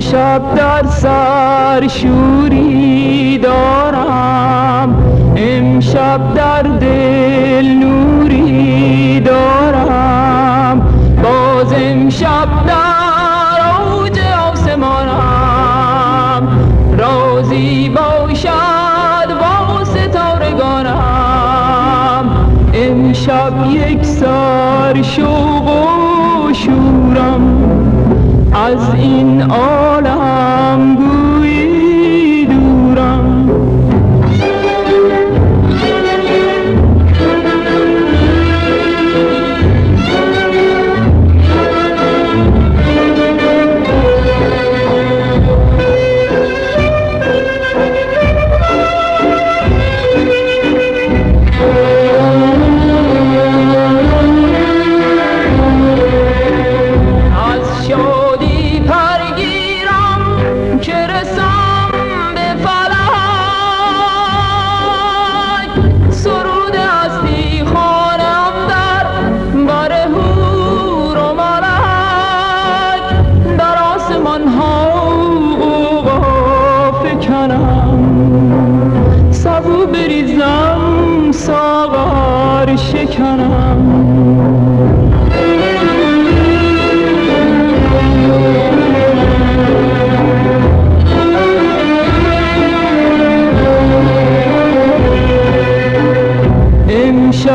امشب در سر شوری دارم. امشب در دل نوری دارم. باز امشب در اوج آسمانم. رازی باشد با ستارگانم امشب یک سر شوق و شورم از این عالم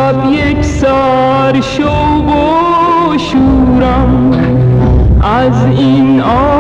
امشب یک سر شوق و شورم. از این عالم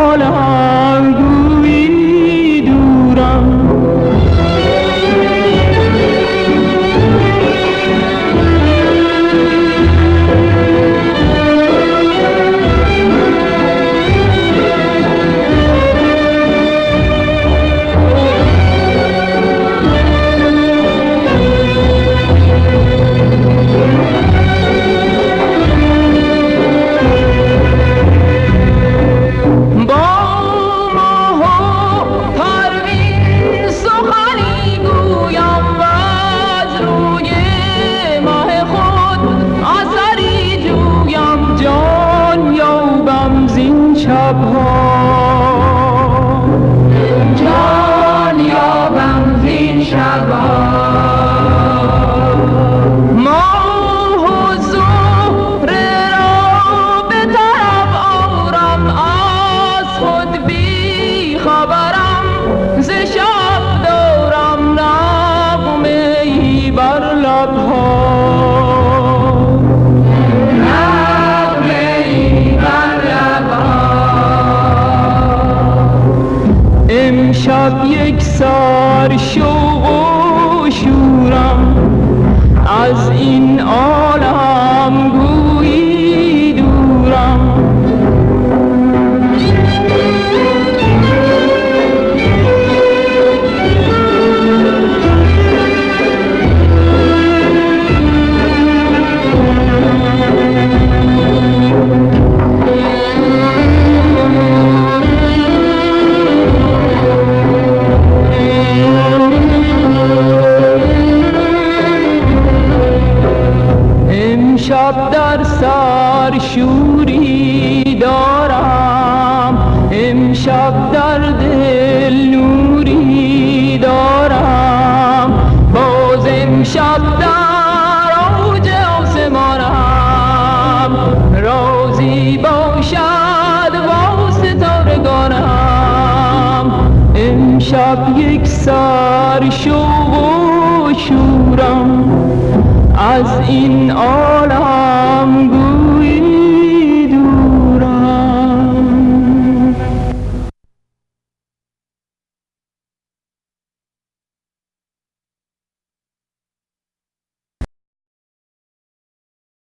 امشب یک سر شوق و شورم. از این عالم امشب در سر شوری دارم. امشب در دل نوری دارم. باز امشب در اوج آسمانم. رازی باشد با ستارگانم امشب یک سر شوق و شورم. از این عالم